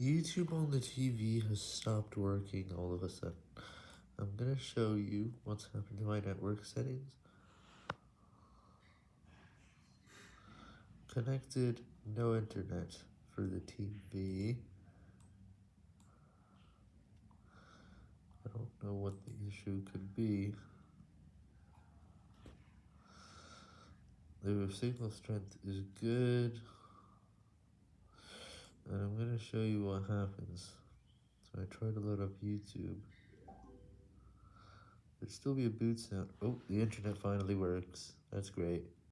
YouTube on the TV has stopped working all of a sudden. I'm gonna show you what's happened to my network settings. Connected, no internet for the TV. I don't know what the issue could be. The signal strength is good. Show you what happens. So I try to load up YouTube. There'd still be a boot sound. Oh, the internet finally works. That's great.